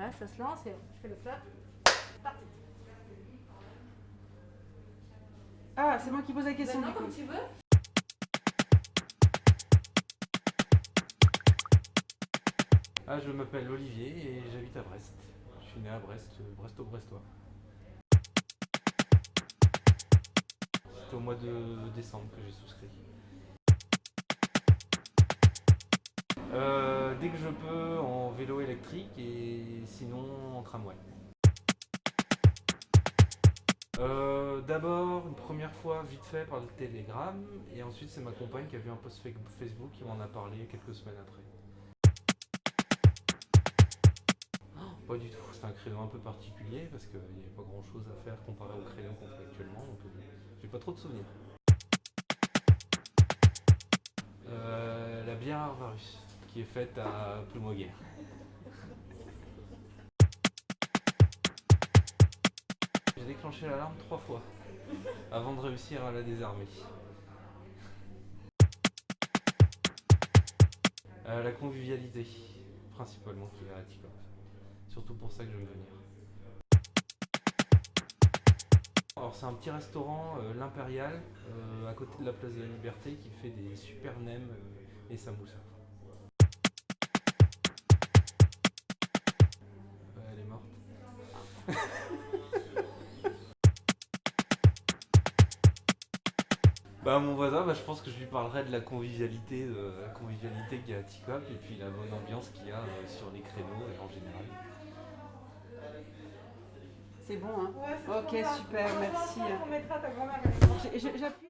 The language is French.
Voilà, ça se lance et je fais le flap. Parti. Ah, c'est moi qui pose la question Maintenant, du coup. comme tu veux. Ah, je m'appelle Olivier et j'habite à Brest. Je suis né à Brest, euh, Bresto-Brestois. C'était au mois de décembre que j'ai souscrit. Euh, dès que je peux en vélo électrique et sinon en tramway. Euh, D'abord, une première fois vite fait par le télégramme et ensuite c'est ma compagne qui a vu un post fa- Facebook qui m'en a parlé quelques semaines après. Pas du tout, c'est un créneau un peu particulier parce qu'il n'y avait pas grand chose à faire comparé au créneau qu'on fait actuellement, donc euh, j'ai pas trop de souvenirs. Euh, la bière Arvarus, qui est faite à Ploumoguer. J'ai déclenché l'alarme trois fois avant de réussir à la désarmer. Euh, la convivialité, principalement, qui est à Ticop. Surtout pour ça que je veux venir. Alors c'est un petit restaurant, euh, l'Impérial, euh, à côté de la place de la Liberté, qui fait des super nems et samoussas. Bah mon voisin, bah, je pense que je lui parlerai de la convivialité, de la convivialité qu'il y a à Ticop et puis la bonne ambiance qu'il y a euh, sur les créneaux et en général. C'est bon, hein Ouais, c'est Ok, super, On merci. mettra ta grand-mère